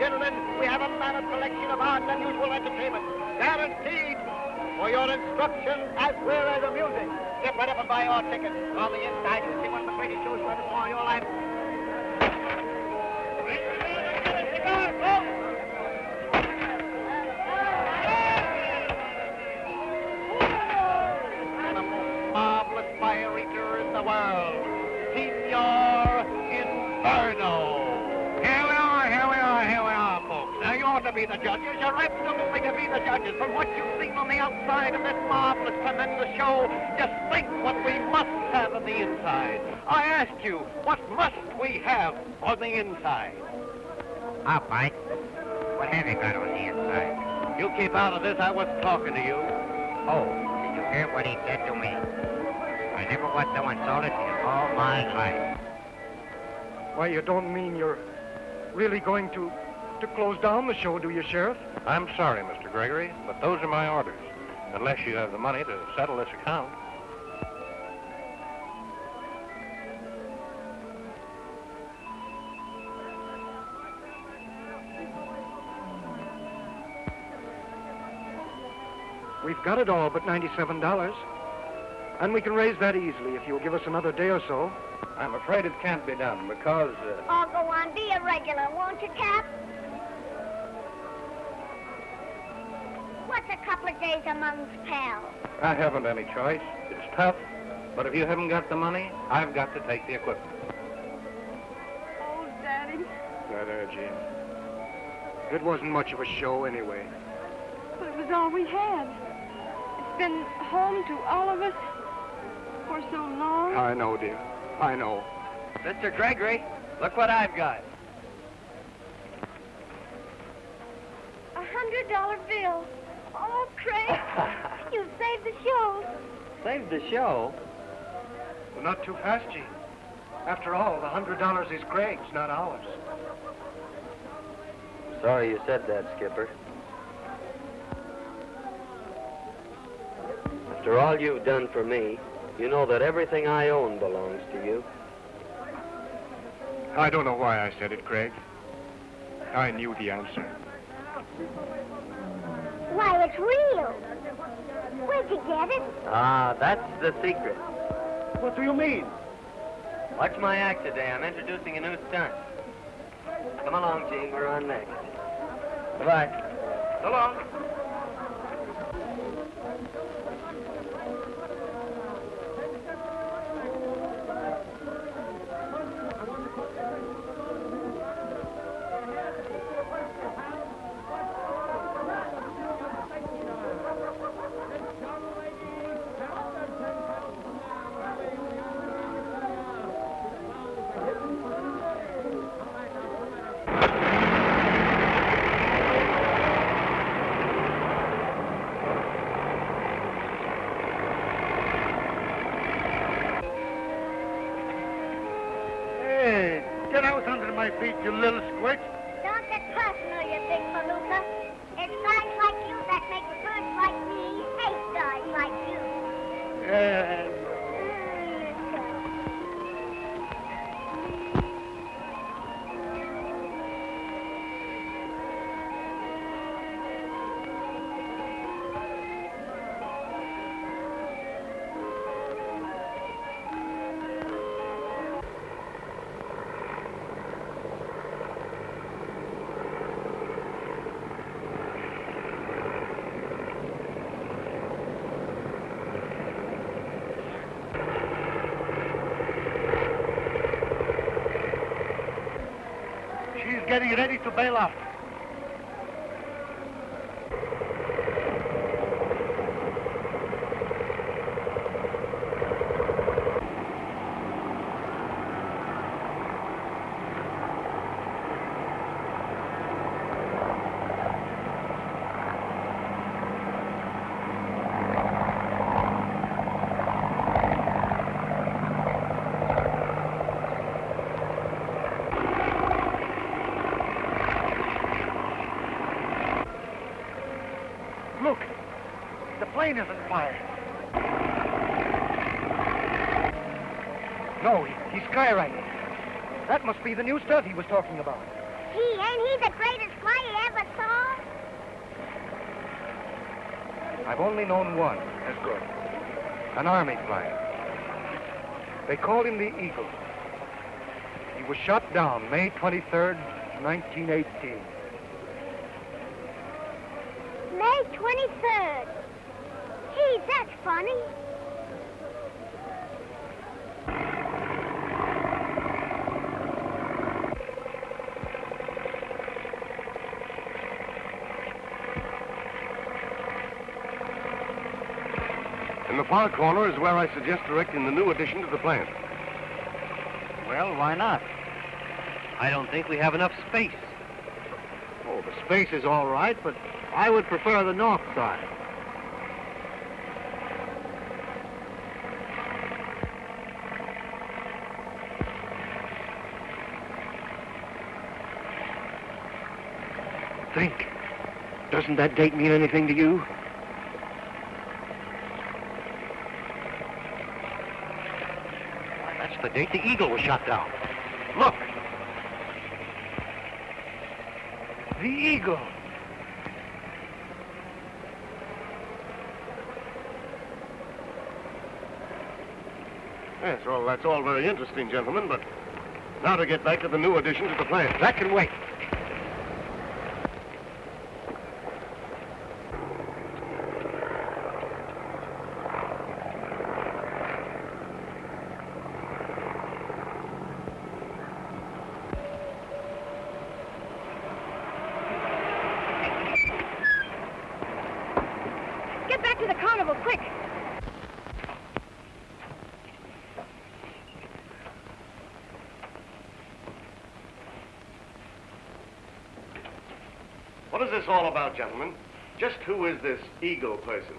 gentlemen, we have a mammoth collection of odd and unusual entertainment. Guaranteed for your instruction as well as amusing. Get right up and buy your ticket. On the inside, you'll see one of the greatest shows you ever saw in your life. Show, just think what we must have on the inside. I ask you, what must we have on the inside? All right. What have you got on the inside? You keep out of this. I wasn't talking to you. Oh, did you hear what he said to me? I never was so insulted in all my life. Why, you don't mean you're really going to, to close down the show, do you, Sheriff? I'm sorry, Mr. Gregory, but those are my orders. Unless you have the money to settle this account. We've got it all but $97. And we can raise that easily if you'll give us another day or so. I'm afraid it can't be done because. Uh... Oh, go on, be a regular, won't you, Cap? What's a couple of days amongst pals? I haven't any choice. It's tough, but if you haven't got the money, I've got to take the equipment. Oh, Daddy. Right there, Jean. It wasn't much of a show anyway. But it was all we had. It's been home to all of us for so long. I know, dear. I know. Mr. Gregory, look what I've got. A hundred dollar bill. Oh, Craig, you saved the show. Saved the show? Well, not too fast, Jean. After all, the hundred dollars is Craig's, not ours. Sorry you said that, Skipper. After all you've done for me, you know that everything I own belongs to you. I don't know why I said it, Craig. I knew the answer. Why, it's real. Where'd you get it? Ah, that's the secret. What do you mean? Watch my act today. I'm introducing a new stunt. Come along, Jean. We're on next. Goodbye. So long. My feet, you little squitch. Don't get personal, you big palooka. It's guys like you that make birds like me hate guys like you. Yeah. Getting ready to bail off. Look, the plane is on fire. No, he, he's skywriting. That must be the new stuff he was talking about. Gee, ain't he the greatest fly you ever saw? I've only known one as good. An army flyer. They called him the Eagle. He was shot down May 23rd, 1918. May 23rd. Gee, that's funny. Far corner is where I suggest erecting the new addition to the plant. Well, why not? I don't think we have enough space. Oh, the space is all right, but I would prefer the north side. Think. Doesn't that date mean anything to you? That's the date the Eagle was shot down. Look, The Eagle. Yes, well, that's all very interesting, gentlemen, but now to get back to the new addition to the plant. that can wait. Get back to the carnival, quick. What is this all about, gentlemen? Just who is this Eagle person?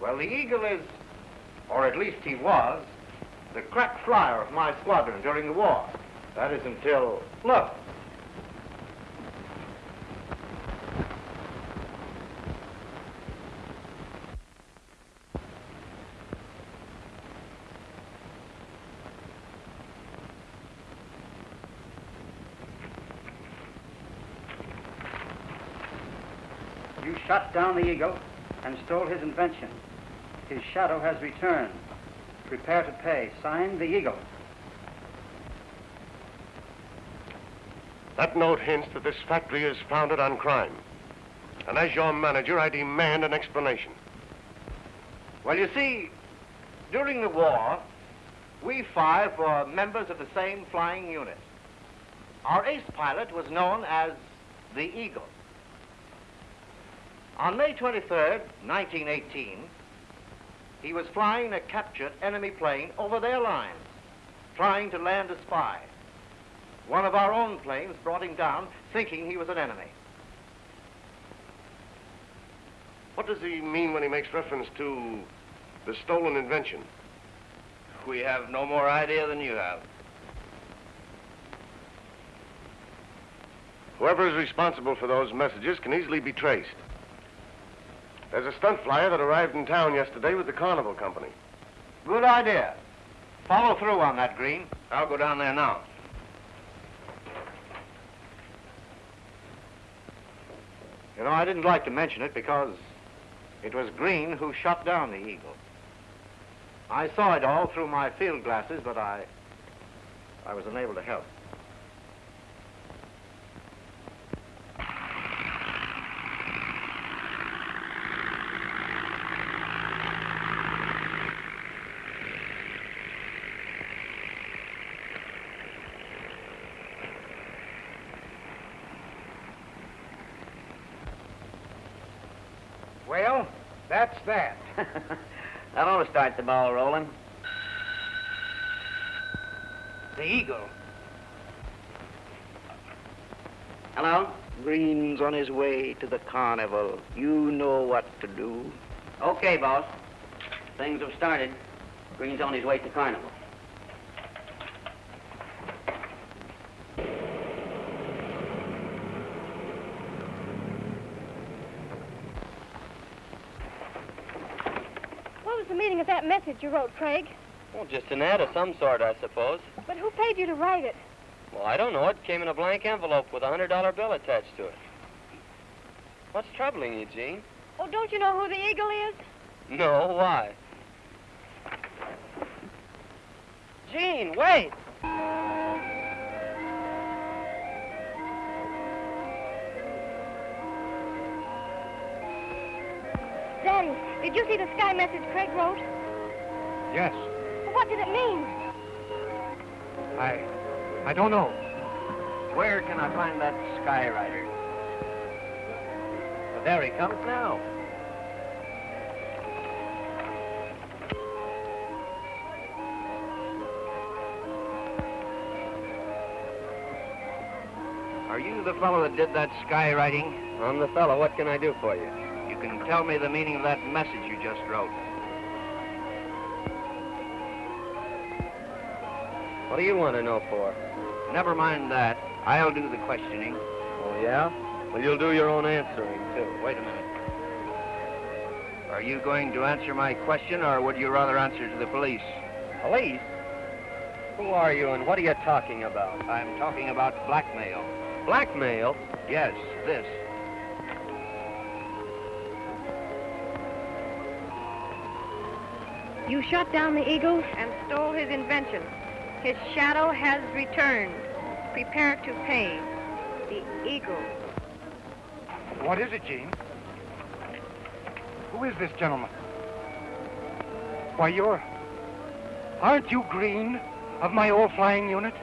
Well, the Eagle is, or at least he was, the crack flyer of my squadron during the war. That is until, look. You shot down the eagle and stole his invention. His shadow has returned. Prepare to pay. Signed, the Eagle. That note hints that this factory is founded on crime. And as your manager, I demand an explanation. Well, you see, during the war, we five were members of the same flying unit. Our ace pilot was known as the Eagle. On May 23rd, 1918, he was flying a captured enemy plane over their lines, trying to land a spy. One of our own planes brought him down, thinking he was an enemy. What does he mean when he makes reference to the stolen invention? We have no more idea than you have. Whoever is responsible for those messages can easily be traced. There's a stunt flyer that arrived in town yesterday with the Carnival Company. Good idea. Follow through on that, Green. I'll go down there now. You know, I didn't like to mention it because it was Green who shot down the eagle. I saw it all through my field glasses, but I, I was unable to help. Well, that's that. that ought to start the ball rolling. The Eagle. Hello? Green's on his way to the carnival. You know what to do. Okay, boss. Things have started. Green's on his way to Carnival. What was the meaning of that message you wrote, Craig? Well, just an ad of some sort, I suppose. But who paid you to write it? Well, I don't know. It came in a blank envelope with a hundred dollar bill attached to it. What's troubling you, Jean? Oh, don't you know who the eagle is? No, why? Jean, wait! Daddy, did you see the sky message Craig wrote? Yes. What did it mean? I. I don't know. Where can I find that skyrider? Well, there he comes now. Are you the fellow that did that skywriting? I'm the fellow. What can I do for you? You can tell me the meaning of that message you just wrote. What do you want to know for? Never mind that. I'll do the questioning. Oh, yeah? Well, you'll do your own answering, too. Wait a minute. Are you going to answer my question, or would you rather answer to the police? Police? Who are you and what are you talking about? I'm talking about blackmail. Blackmail? Yes, this. You shot down the eagle and stole his invention. His shadow has returned. Prepare to pay. The eagle. What is it, Jean? Who is this gentleman? Why, you're. Aren't you Green of my old flying unit?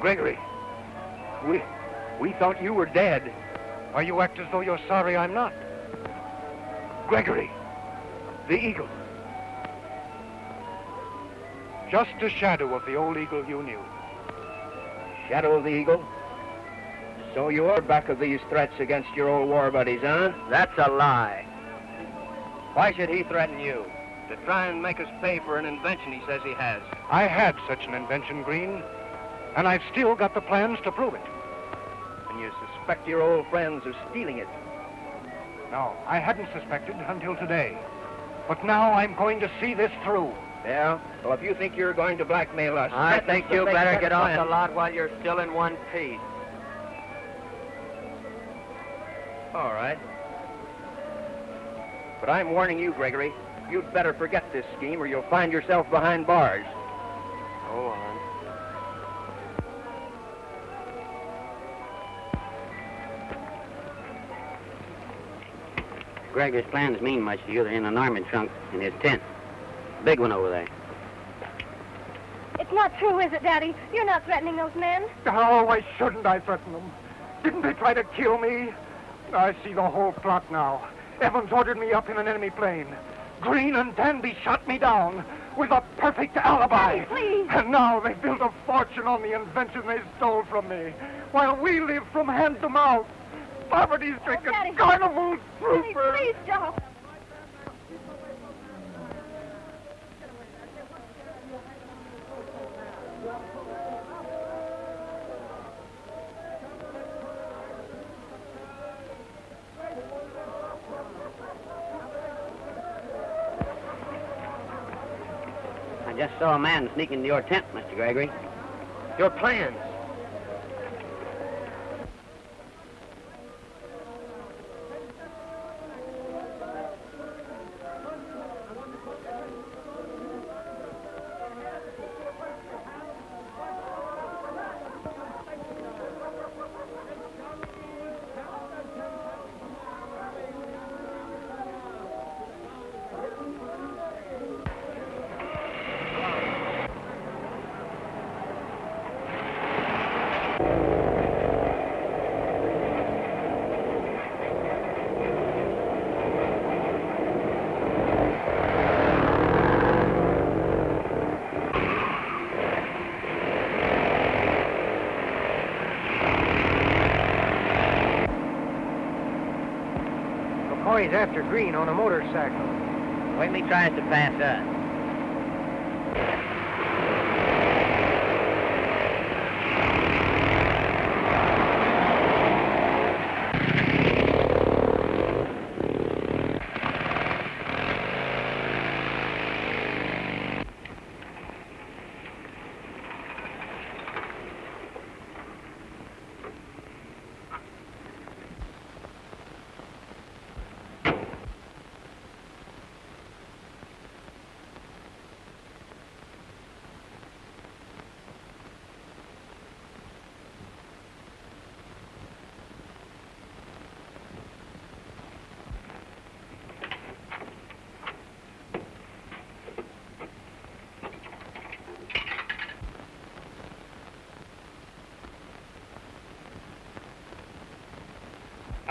Gregory, we. We thought you were dead. Why, you act as though you're sorry I'm not. Gregory, the eagle. Just a shadow of the old eagle you knew. Shadow of the Eagle? So you're back of these threats against your old war buddies, huh? That's a lie. Why should he threaten you? To try and make us pay for an invention he says he has. I had such an invention, Green, and I've still got the plans to prove it. And you suspect your old friends of stealing it. No, I hadn't suspected until today. But now I'm going to see this through. Yeah? Well, if you think you're going to blackmail us... I think you make better get off plan. the lot while you're still in one piece. All right. But I'm warning you, Gregory. You'd better forget this scheme or you'll find yourself behind bars. Go on. Gregory's plans mean much to you. They're in an army trunk in his tent. Big one over there. It's not true, is it, Daddy? You're not threatening those men. Oh, why shouldn't I threaten them? Didn't they try to kill me? I see the whole plot now. Evans ordered me up in an enemy plane. Green and Danby shot me down with a perfect alibi. Daddy, please. And now they've built a fortune on the invention they stole from me, while we live from hand to mouth. Poverty-stricken oh, Daddy. carnival Daddy, troopers. please don't. Saw a man sneak into your tent, Mr. Gregory. Your plans. McCoy's after Green on a motorcycle. Wait till he tries to pass us.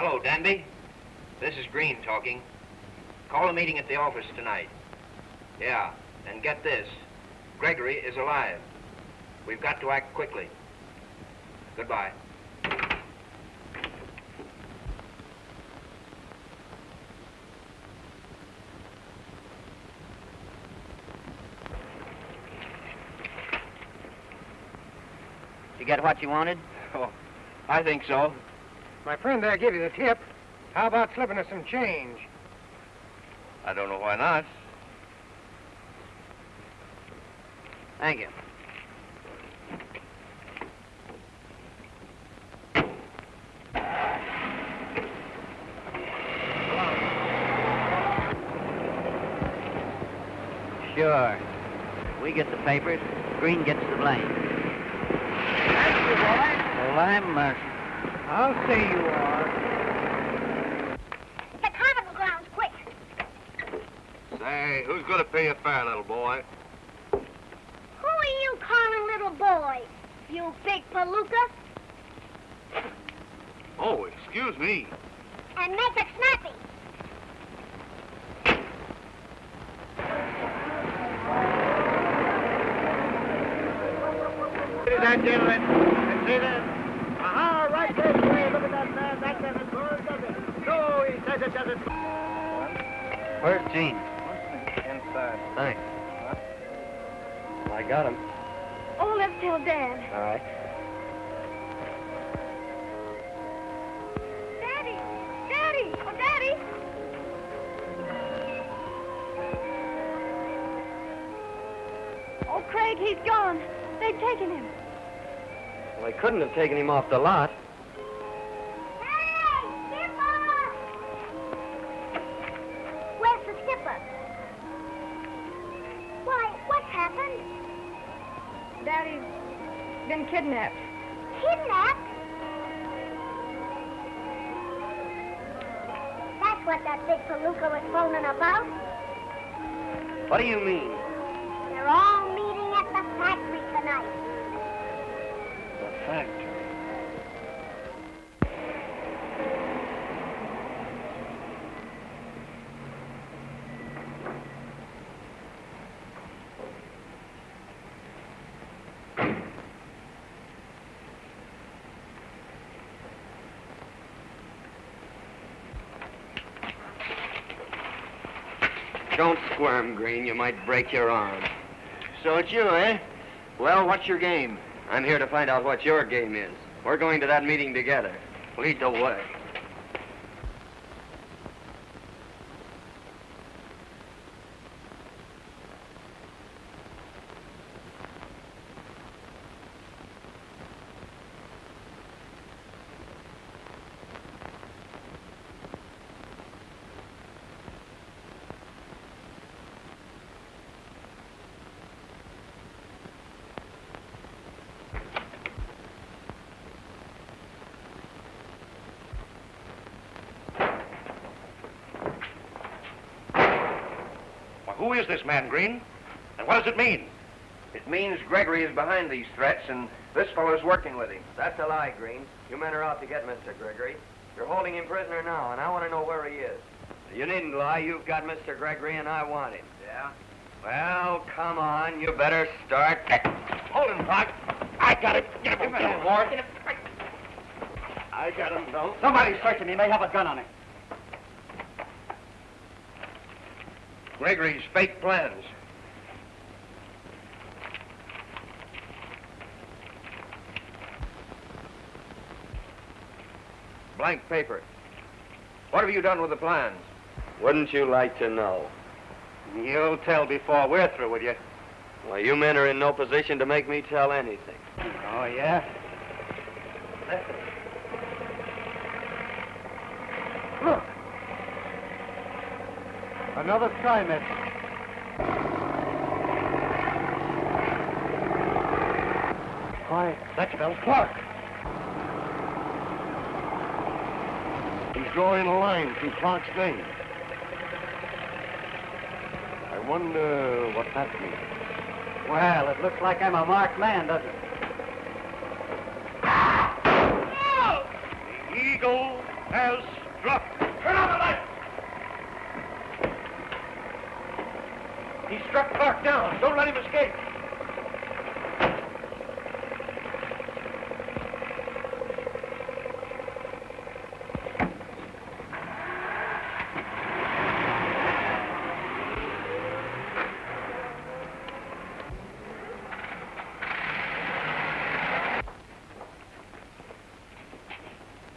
Hello, Danby. This is Green talking. Call a meeting at the office tonight. Yeah, and get this. Gregory is alive. We've got to act quickly. Goodbye. You get what you wanted? Oh, I think so. My friend there gave you the tip. How about slipping us some change? I don't know why not. Thank you. Sure. We get the papers. Green gets the blame. Thank you, boy. Well, I'm mercy. I'll say you are. The carnival grounds, quick. Say, who's going to pay your fare, little boy? Who are you calling little boy? You big palooka? Oh, excuse me. And make it snappy. Ladies and gentlemen, see this? Aha, right this way. Look at that man. That doesn't burn, does it? No, he says it doesn't. Where's Jean? Inside. Thanks. I got him. Oh, let's tell Dad. All right. Daddy! Daddy! Oh, Daddy! Oh, Craig, he's gone. They've taken him. Well, they couldn't have taken him off the lot. Kidnapped. Kidnapped? That's what that big palooka was phoning about. What do you mean? Don't squirm, Green. You might break your arm. So it's you, eh? Well, what's your game? I'm here to find out what your game is. We're going to that meeting together. Lead the way. Well, who is this man, Green? And what does it mean? It means Gregory is behind these threats, and this fellow's working with him. That's a lie, Green. You men are out to get Mr. Gregory. You're holding him prisoner now, and I want to know where he is. You needn't lie. You've got Mr. Gregory, and I want him. Yeah? Well, come on. You better start. Hold him, Clark. I got him. Get him, Give him, a more. I got him, though. Somebody's searching. He may have a gun on him. Gregory's fake plans. Blank paper. What have you done with the plans? Wouldn't you like to know? You'll tell before we're through with you. Well, you men are in no position to make me tell anything. Oh, yeah? Look. Another message. Why, That spells Clark. He's drawing a line through Clark's name. I wonder what that means. well, it looks like I'm a marked man, doesn't it? The eagle has struck. Turn on the light! He struck Clark down. Don't let him escape.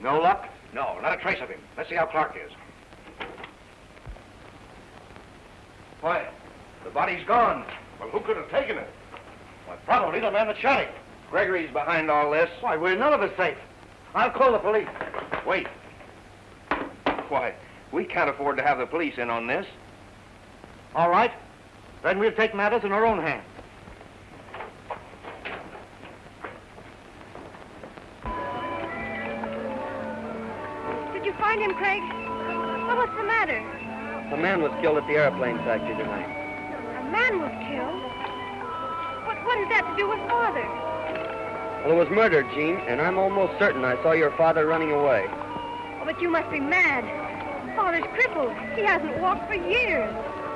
No luck? No, not a trace of him. Let's see how Clark is. Why, the body's gone. Well, who could have taken it? Well, probably the man that shot him. Gregory's behind all this. Why, we're none of us safe. I'll call the police. Wait. Why, we can't afford to have the police in on this. All right. Then we'll take matters in our own hands. Did you find him, Craig? Well, what's the matter? A man was killed at the airplane factory tonight. Man was killed? What, what has that to do with Father? Well, it was murder, Jean, and I'm almost certain I saw your father running away. Oh, but you must be mad. Father's crippled. He hasn't walked for years.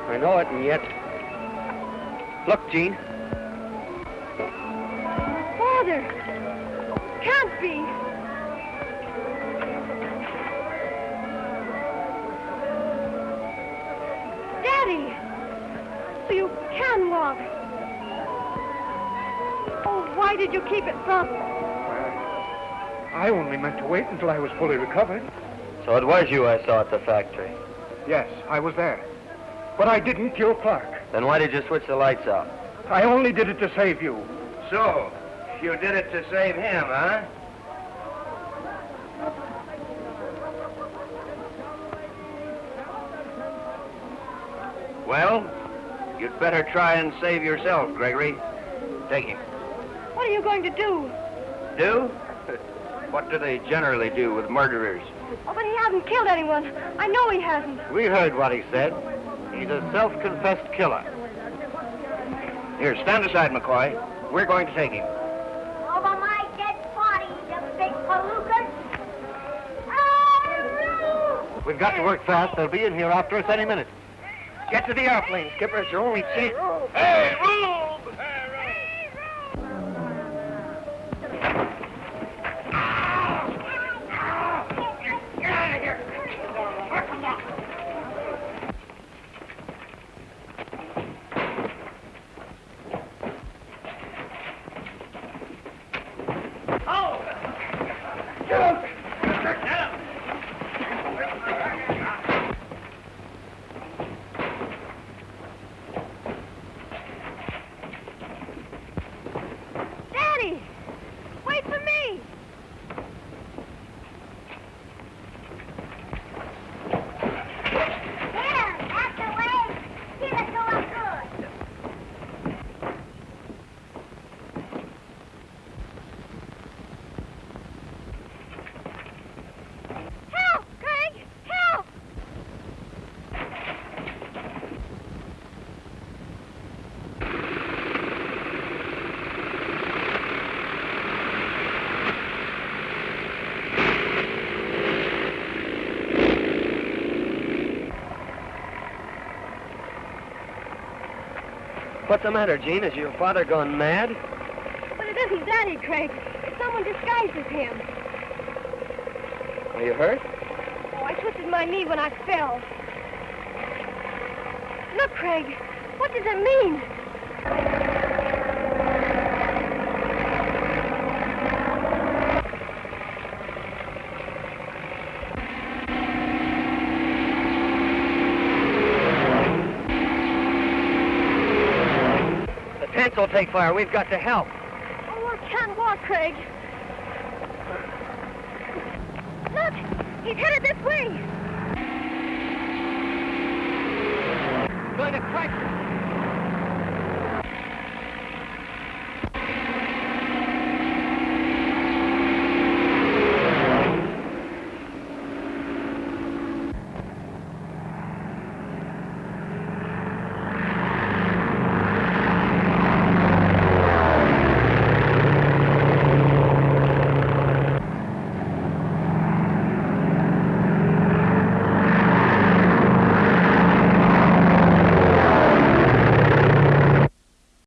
I know it, and yet... Look, Jean. Father! Can't be. Why did you keep it from... me? I only meant to wait until I was fully recovered. So it was you I saw at the factory. Yes, I was there. But I didn't kill Clark. Then why did you switch the lights out? I only did it to save you. So, you did it to save him, huh? Well, you'd better try and save yourself, Gregory. Take him. What are you going to do? Do? what do they generally do with murderers? Oh, but he hasn't killed anyone. I know he hasn't. We heard what he said. He's a self-confessed killer. Here, stand aside, McCoy. We're going to take him. Oh, Over my dead body, you big palookas. Oh, We've got to work fast. They'll be in here after us any minute. Get to the airplane, Skipper. It's your only chance. Hey, Rube! Daddy! Wait for me! there, that's the way. Keep it going good. Help, Craig! Help! What's the matter, Jean? Has your father gone mad? But it isn't Daddy, Craig. It's someone disguised as him. Are you hurt? Oh, I twisted my knee when I fell. Look, Craig. What does it mean? Tents will take fire. We've got to help. Oh, I can't walk, Craig. Look! He's headed this way! Going to crack.